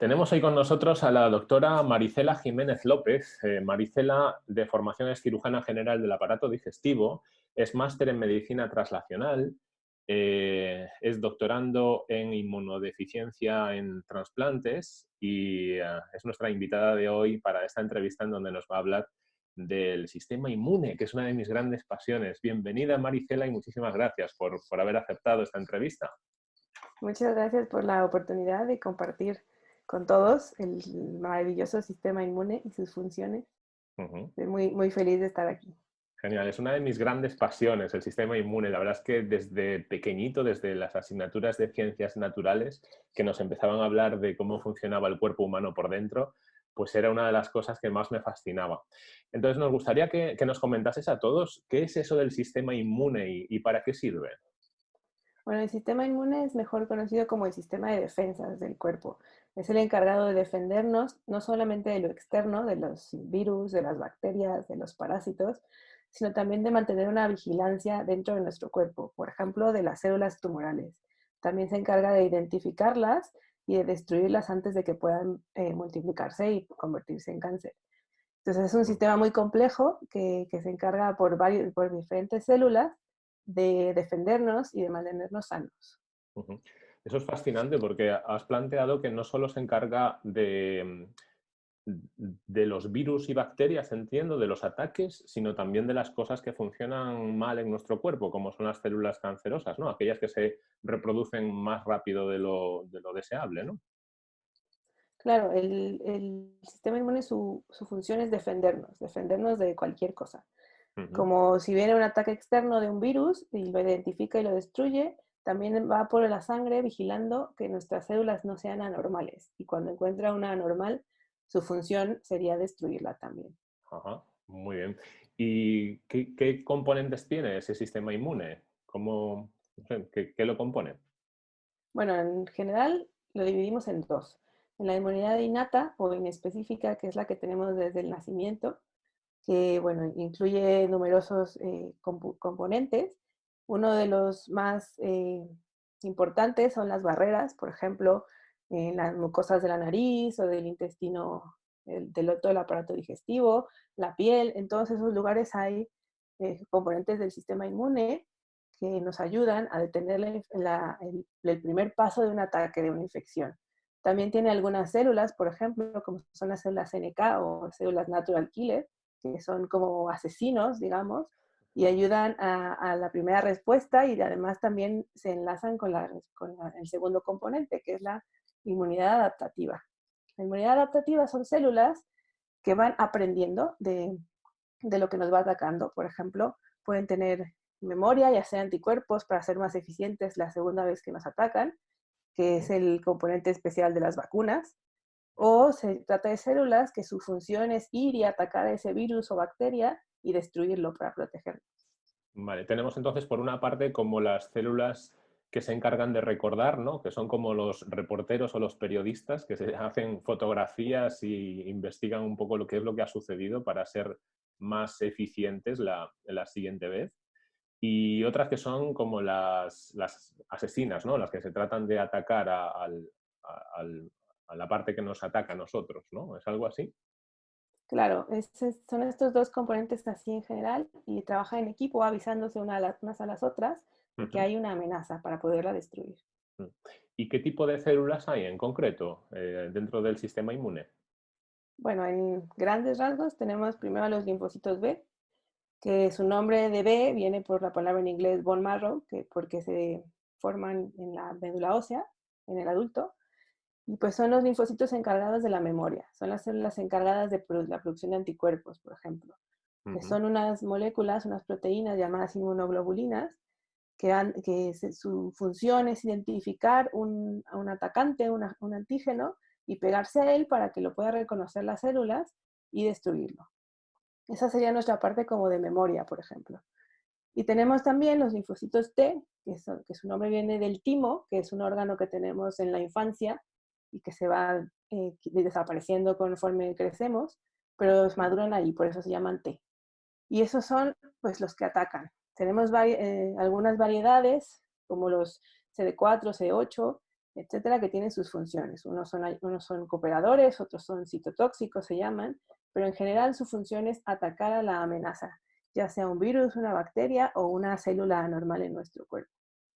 Tenemos hoy con nosotros a la doctora Maricela Jiménez López. Eh, Maricela, de formación es cirujana general del aparato digestivo, es máster en medicina translacional, eh, es doctorando en inmunodeficiencia en trasplantes y eh, es nuestra invitada de hoy para esta entrevista en donde nos va a hablar del sistema inmune, que es una de mis grandes pasiones. Bienvenida Maricela y muchísimas gracias por, por haber aceptado esta entrevista. Muchas gracias por la oportunidad de compartir con todos el maravilloso sistema inmune y sus funciones. Estoy muy, muy feliz de estar aquí. Genial, es una de mis grandes pasiones, el sistema inmune. La verdad es que desde pequeñito, desde las asignaturas de ciencias naturales, que nos empezaban a hablar de cómo funcionaba el cuerpo humano por dentro, pues era una de las cosas que más me fascinaba. Entonces nos gustaría que, nos comentases a todos qué es eso del sistema inmune y, y para qué sirve. Bueno, el sistema inmune es mejor conocido como el sistema de defensas del cuerpo. Es el encargado de defendernos no solamente de lo externo, de los virus, de las bacterias, de los parásitos, sino también de mantener una vigilancia dentro de nuestro cuerpo, por ejemplo, de las células tumorales. También se encarga de identificarlas y de destruirlas antes de que puedan eh, multiplicarse y convertirse en cáncer. Entonces es un sistema muy complejo que, se encarga por, varios, por diferentes células de defendernos y de mantenernos sanos. Eso es fascinante porque has planteado que no solo se encarga de, de los virus y bacterias, entiendo, de los ataques, sino también de las cosas que funcionan mal en nuestro cuerpo, como son las células cancerosas, ¿no? Aquellas que se reproducen más rápido de lo, deseable, ¿no? Claro, el, sistema inmune, su, su, función es defendernos, defendernos de cualquier cosa. Como si viene un ataque externo de un virus y lo identifica y lo destruye, también va por la sangre vigilando que nuestras células no sean anormales. Y cuando encuentra una anormal, su función sería destruirla también. Ajá, muy bien. ¿Y qué, componentes tiene ese sistema inmune? ¿Cómo, ¿qué, ¿Qué lo compone? Bueno, en general lo dividimos en dos. En la inmunidad innata o inespecífica, que es la que tenemos desde el nacimiento, que bueno, incluye numerosos eh, componentes. Uno de los más eh, importantes son las barreras, por ejemplo, en las mucosas de la nariz o del intestino, del, todo el aparato digestivo, la piel. En todos esos lugares hay eh, componentes del sistema inmune que nos ayudan a detener el, el, primer paso de un ataque, de una infección. También tiene algunas células, por ejemplo, como son las células NK o células natural killer, que son como asesinos, digamos, y ayudan a, la primera respuesta y además también se enlazan con, el segundo componente, que es la inmunidad adaptativa. La inmunidad adaptativa son células que van aprendiendo de, de lo que nos va atacando. Por ejemplo, pueden tener memoria y hacer anticuerpos para ser más eficientes la segunda vez que nos atacan, que es el componente especial de las vacunas o se trata de células que su función es ir y atacar a ese virus o bacteria y destruirlo para protegernos. Vale, tenemos entonces por una parte como las células que se encargan de recordar, ¿no? que son como los reporteros o los periodistas que se hacen fotografías y investigan un poco lo que es lo que ha sucedido para ser más eficientes la, la siguiente vez. Y otras que son como las, las asesinas, ¿no? las que se tratan de atacar al, a la parte que nos ataca a nosotros, ¿no? ¿Es algo así? Claro, son estos dos componentes así en general y trabajan en equipo avisándose una a unas a las otras que hay una amenaza para poderla destruir. Mm. ¿Y qué tipo de células hay en concreto eh, dentro del sistema inmune? Bueno, en grandes rasgos tenemos primero los linfocitos B, que su nombre de B viene por la palabra en inglés bone marrow, que porque se forman en la médula ósea, en el adulto, y pues son los linfocitos encargados de la memoria, son las células encargadas de la producción de anticuerpos, por ejemplo, que son unas moléculas, unas proteínas llamadas inmunoglobulinas, que, que su función es identificar un, a un atacante, un antígeno, y pegarse a él para que lo pueda reconocer las células y destruirlo. Esa sería nuestra parte como de memoria, por ejemplo. Y tenemos también los linfocitos T, que, que su nombre viene del timo, que es un órgano que tenemos en la infancia y que se va eh, desapareciendo conforme crecemos, pero maduran ahí, por eso se llaman T. Y esos son pues los que atacan. Tenemos eh, algunas variedades, como los CD4, CD8, etcétera, que tienen sus funciones. Unos son, unos son cooperadores, otros son citotóxicos, se llaman, pero en general su función es atacar a la amenaza, ya sea un virus, una bacteria o una célula anormal en nuestro cuerpo.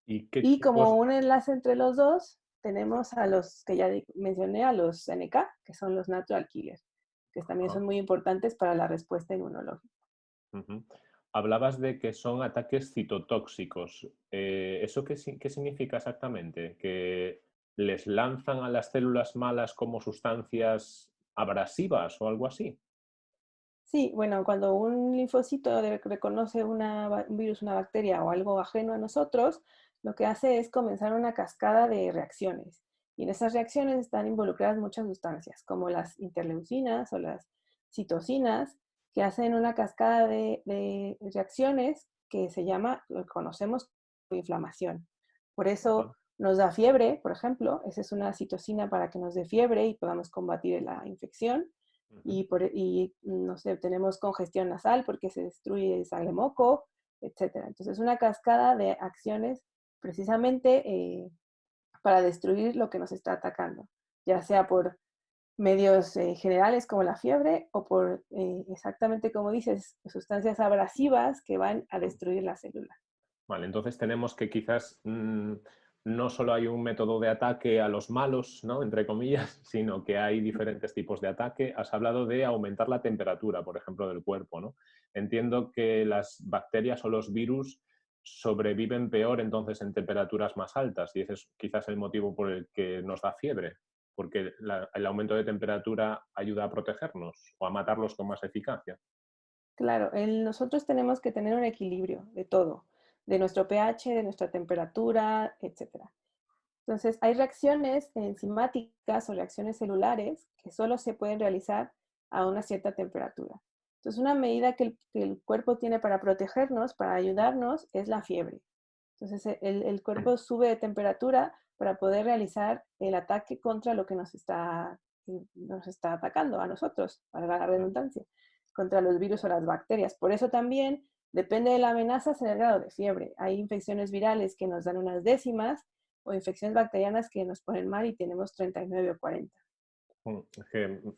Y, como un enlace entre los dos, tenemos a los que ya mencioné, a los NK, que son los natural killers, que también son muy importantes para la respuesta inmunológica. Hablabas de que son ataques citotóxicos. Eh, ¿Eso qué, qué significa exactamente? ¿Que les lanzan a las células malas como sustancias abrasivas o algo así? Sí, bueno, cuando un linfocito reconoce un virus, una bacteria o algo ajeno a nosotros, lo que hace es comenzar una cascada de reacciones. Y en esas reacciones están involucradas muchas sustancias, como las interleucinas o las citocinas, que hacen una cascada de, reacciones que se llama, lo conocemos como inflamación. Por eso nos da fiebre, por ejemplo, esa es una citocina para que nos dé fiebre y podamos combatir la infección. Y, por, y, no sé, tenemos congestión nasal porque se destruye el sangre moco, etc. Entonces, es una cascada de acciones precisamente eh, para destruir lo que nos está atacando, ya sea por medios eh, generales como la fiebre o por, eh, exactamente como dices, sustancias abrasivas que van a destruir la célula. Vale, entonces tenemos que quizás mm, no solo hay un método de ataque a los malos, ¿no? entre comillas, sino que hay diferentes tipos de ataque. Has hablado de aumentar la temperatura, por ejemplo, del cuerpo. ¿no? Entiendo que las bacterias o los virus sobreviven peor entonces en temperaturas más altas y ese es quizás el motivo por el que nos da fiebre, porque el aumento de temperatura ayuda a protegernos o a matarlos con más eficacia. Claro, nosotros tenemos que tener un equilibrio de todo de nuestro pH, de nuestra temperatura, etc. Entonces, hay reacciones enzimáticas o reacciones celulares que solo se pueden realizar a una cierta temperatura. Entonces, una medida que el, cuerpo tiene para protegernos, para ayudarnos, es la fiebre. Entonces, el, cuerpo sube de temperatura para poder realizar el ataque contra lo que nos está, nos está atacando a nosotros, para la redundancia, contra los virus o las bacterias. Por eso también Depende de la amenaza, será el grado de fiebre. Hay infecciones virales que nos dan unas décimas o infecciones bacterianas que nos ponen mal y tenemos 39 o 40. Mm,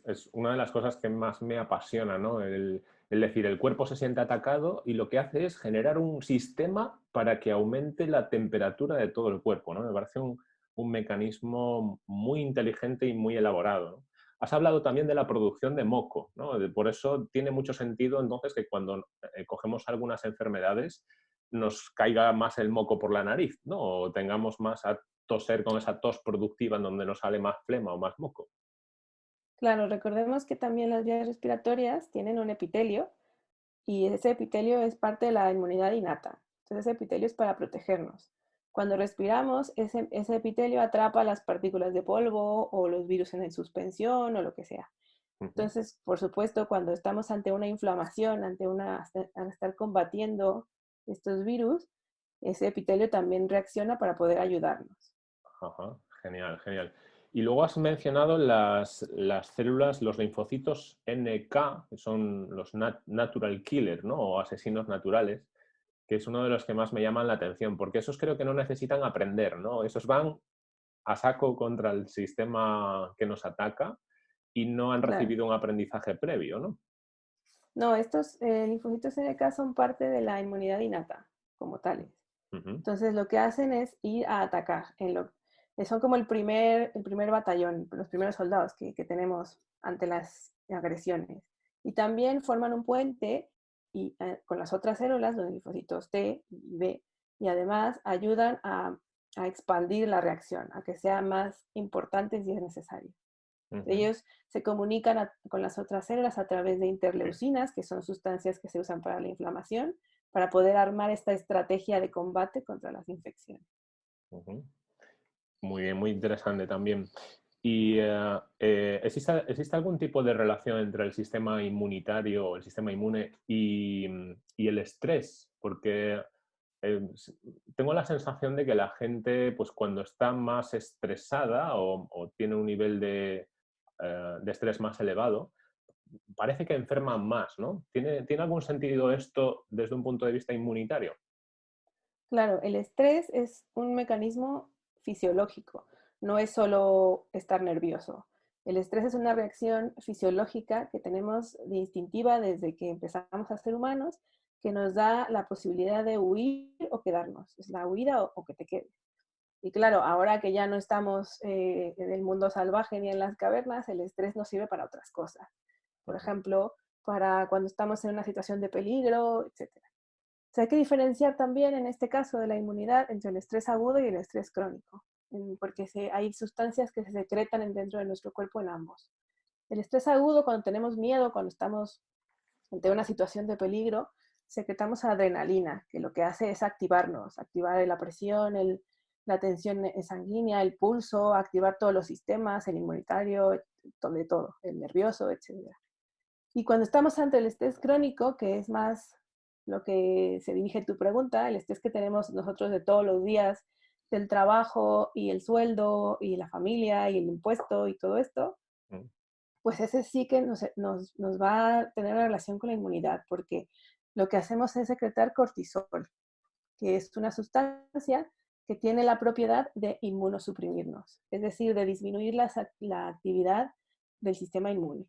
es, una de las cosas que más me apasiona, ¿no? El, decir, el cuerpo se siente atacado y lo que hace es generar un sistema para que aumente la temperatura de todo el cuerpo, ¿no? Me parece un, un mecanismo muy inteligente y muy elaborado. Has hablado también de la producción de moco, ¿no? por eso tiene mucho sentido entonces que cuando eh, cogemos algunas enfermedades nos caiga más el moco por la nariz, ¿no? o tengamos más a toser con esa tos productiva en donde nos sale más flema o más moco. Claro, recordemos que también las vías respiratorias tienen un epitelio y ese epitelio es parte de la inmunidad innata. Entonces ese epitelio es para protegernos. Cuando respiramos, ese, epitelio atrapa las partículas de polvo o los virus en suspensión o lo que sea. Entonces, por supuesto, cuando estamos ante una inflamación, ante una, al estar combatiendo estos virus, ese epitelio también reacciona para poder ayudarnos. Ajá, genial, genial. Y luego has mencionado las, las células, los linfocitos NK, que son los natural killer, ¿no? O asesinos naturales que es uno de los que más me llaman la atención, porque esos creo que no necesitan aprender, ¿no? Esos van a saco contra el sistema que nos ataca y no han recibido un aprendizaje previo, ¿no? No, estos eh, linfocitos NK son parte de la inmunidad innata, como tales. Entonces, lo que hacen es ir a atacar. En lo, son como el primer, el primer batallón, los primeros soldados que, que tenemos ante las agresiones. Y también forman un puente y eh, con las otras células, los linfocitos T y B, y además ayudan a, expandir la reacción, a que sea más importante si es necesario. Ellos se comunican con las otras células a través de interleucinas, que son sustancias que se usan para la inflamación, para poder armar esta estrategia de combate contra las infecciones. Muy bien, muy interesante también. ¿Y eh, eh, ¿existe, algún tipo de relación entre el sistema inmunitario, el sistema inmune y, el estrés? Porque eh, tengo la sensación de que la gente, pues cuando está más estresada o, tiene un nivel de, estrés más elevado, parece que enferma más, ¿no? ¿Tiene, ¿Tiene algún sentido esto desde un punto de vista inmunitario? Claro, el estrés es un mecanismo fisiológico no es solo estar nervioso. El estrés es una reacción fisiológica que tenemos instintiva desde que empezamos a ser humanos, que nos da la posibilidad de huir o quedarnos. Es la huida o, que te quedes. Y claro, ahora que ya no estamos eh, en el mundo salvaje ni en las cavernas, el estrés nos sirve para otras cosas. Por ejemplo, para cuando estamos en una situación de peligro, etc. O hay que diferenciar también en este caso de la inmunidad entre el estrés agudo y el estrés crónico porque hay sustancias que se secretan dentro de nuestro cuerpo en ambos. El estrés agudo, cuando tenemos miedo, cuando estamos ante una situación de peligro, secretamos adrenalina, que lo que hace es activarnos, activar la presión, la tensión sanguínea, el pulso, activar todos los sistemas, el inmunitario, todo, todo, el nervioso, etc. Y cuando estamos ante el estrés crónico, que es más lo que se dirige tu pregunta, el estrés que tenemos nosotros de todos los días, del trabajo y el sueldo y la familia y el impuesto y todo esto, mm. pues ese sí que nos, nos, nos, va a tener una relación con la inmunidad, porque lo que hacemos es secretar cortisol, que es una sustancia que tiene la propiedad de inmunosuprimirnos, es decir, de disminuir la, la actividad del sistema inmune.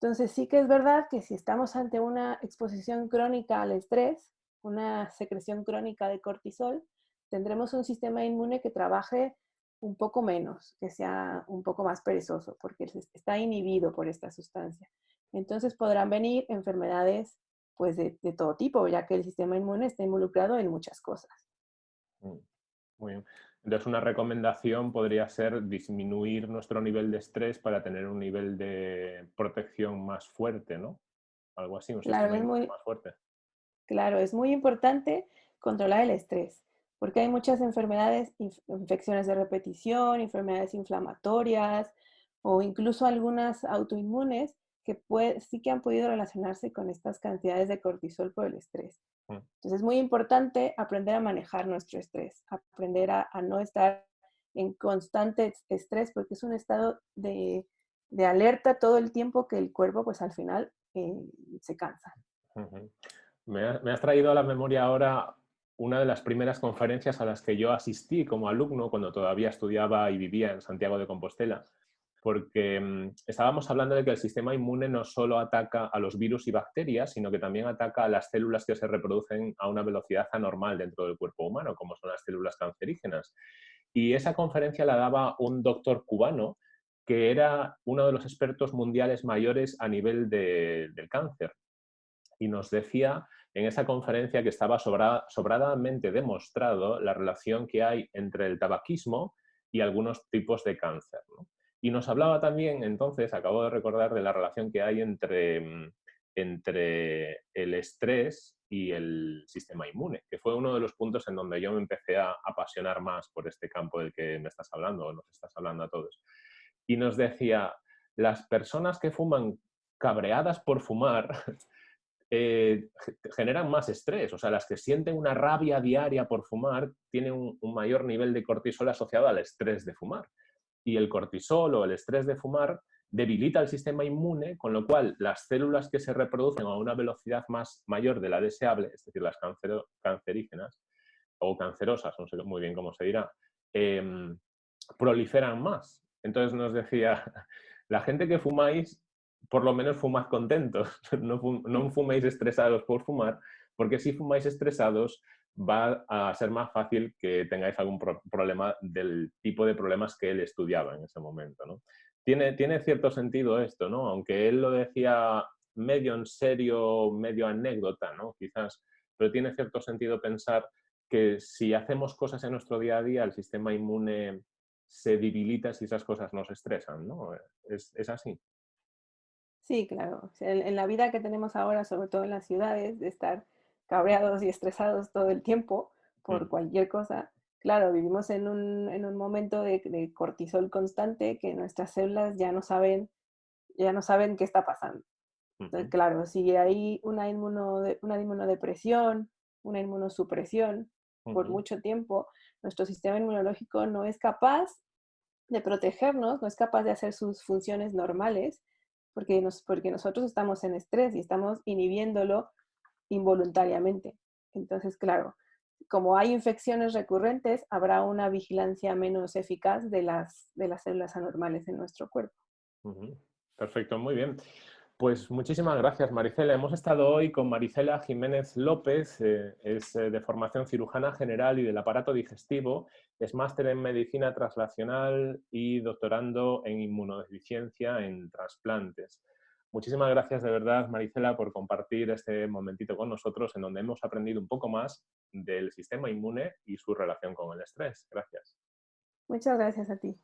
Entonces sí que es verdad que si estamos ante una exposición crónica al estrés, una secreción crónica de cortisol, tendremos un sistema inmune que trabaje un poco menos, que sea un poco más perezoso, porque está inhibido por esta sustancia. Entonces podrán venir enfermedades pues de, todo tipo, ya que el sistema inmune está involucrado en muchas cosas. Mm, muy bien. Entonces una recomendación podría ser disminuir nuestro nivel de estrés para tener un nivel de protección más fuerte, ¿no? Algo así, un claro, sistema más fuerte. Claro, es muy importante controlar el estrés porque hay muchas enfermedades, infecciones de repetición, enfermedades inflamatorias o incluso algunas autoinmunes que sí que han podido relacionarse con estas cantidades de cortisol por el estrés. Mm. Entonces es muy importante aprender a manejar nuestro estrés, aprender a, no estar en constante estrés porque es un estado de, alerta todo el tiempo que el cuerpo pues al final eh, se cansa. me, me has traído a la memoria ahora una de las primeras conferencias a las que yo asistí como alumno cuando todavía estudiaba y vivía en Santiago de Compostela, porque mm, estábamos hablando de que el sistema inmune no solo ataca a los virus y bacterias, sino que también ataca a las células que se reproducen a una velocidad anormal dentro del cuerpo humano, como son las células cancerígenas. Y esa conferencia la daba un doctor cubano que era uno de los expertos mundiales mayores a nivel del cáncer. Y nos decía en esa conferencia que estaba sobradamente demostrado la relación que hay entre el tabaquismo y algunos tipos de cáncer. Y nos hablaba también, entonces, acabo de recordar, de la relación que hay entre, mm, entre el estrés y el sistema inmune, que fue uno de los puntos en donde yo me empecé a apasionar más por este campo del que me estás hablando, o nos estás hablando a todos. Y nos decía, las personas que fuman cabreadas por fumar eh, generan más estrés. O sea, las que sienten una rabia diaria por fumar tienen un, mayor nivel de cortisol asociado al estrés de fumar. Y el cortisol o el estrés de fumar debilita el sistema inmune, con lo cual las células que se reproducen a una velocidad más mayor de la deseable, es decir, las cancerígenas o cancerosas, no sé muy bien cómo se dirá, em, proliferan más. Entonces nos decía, la gente que fumáis por lo menos fumad contentos, no, no fuméis estresados por fumar, porque si fumáis estresados va a ser más fácil que tengáis algún problema del tipo de problemas que él estudiaba en ese momento. ¿no? Tiene, tiene cierto sentido esto, ¿no? aunque él lo decía medio en serio, medio anécdota, ¿no? quizás, pero tiene cierto sentido pensar que si hacemos cosas en nuestro día a día, el sistema inmune se debilita si esas cosas nos estresan, ¿no? ¿Es, es así? Sí, claro. en, la vida que tenemos ahora, sobre todo en las ciudades, de estar cabreados y estresados todo el tiempo por mm. cualquier cosa, claro, vivimos en un, en un momento de, cortisol constante que nuestras células ya no saben, ya no saben qué está pasando. Entonces, claro, si hay una, inmuno, una inmunodepresión, una inmunosupresión por mucho tiempo, nuestro sistema inmunológico no es capaz de protegernos, no es capaz de hacer sus funciones normales porque, nos, porque nosotros estamos en estrés y estamos inhibiéndolo involuntariamente. Entonces, claro, como hay infecciones recurrentes, habrá una vigilancia menos eficaz de las, de las células anormales en nuestro cuerpo. Perfecto, muy bien. Pues muchísimas gracias, Maricela. Hemos estado hoy con Maricela Jiménez López, eh, es eh, de formación cirujana general y del aparato digestivo, es máster en medicina translacional y doctorando en inmunodeficiencia en trasplantes. Muchísimas gracias de verdad, Maricela, por compartir este momentito con nosotros en donde hemos aprendido un poco más del sistema inmune y su relación con el estrés. Gracias. Muchas gracias a ti.